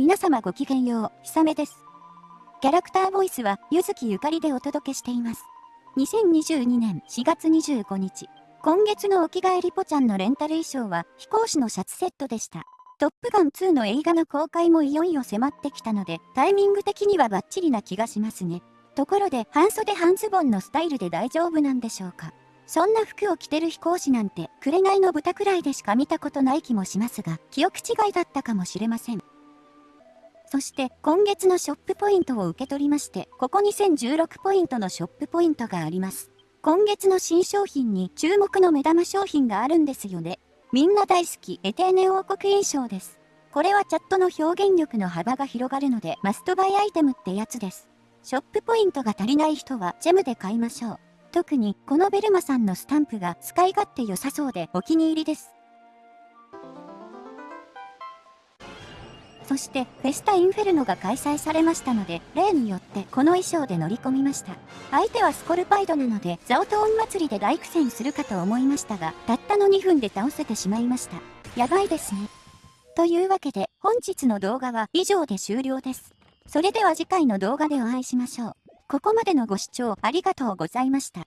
皆様ごきげんよう、ひさめです。キャラクターボイスは、ゆずきゆかりでお届けしています。2022年4月25日、今月のお着替えリポちゃんのレンタル衣装は、飛行士のシャツセットでした。トップガン2の映画の公開もいよいよ迫ってきたので、タイミング的にはバッチリな気がしますね。ところで、半袖半ズボンのスタイルで大丈夫なんでしょうかそんな服を着てる飛行士なんて、紅の豚くらいでしか見たことない気もしますが、記憶違いだったかもしれません。そして今月のショップポイントを受け取りまして、ここ2016ポイントのショップポイントがあります。今月の新商品に注目の目玉商品があるんですよね。みんな大好きエテーネ王国印象です。これはチャットの表現力の幅が広がるのでマストバイアイテムってやつです。ショップポイントが足りない人はジェムで買いましょう。特にこのベルマさんのスタンプが使い勝手良さそうでお気に入りです。そしてフェスタインフェルノが開催されましたので例によってこの衣装で乗り込みました。相手はスコルパイドなのでザオトーン祭りで大苦戦するかと思いましたがたったの2分で倒せてしまいました。やばいですね。というわけで本日の動画は以上で終了です。それでは次回の動画でお会いしましょう。ここまでのご視聴ありがとうございました。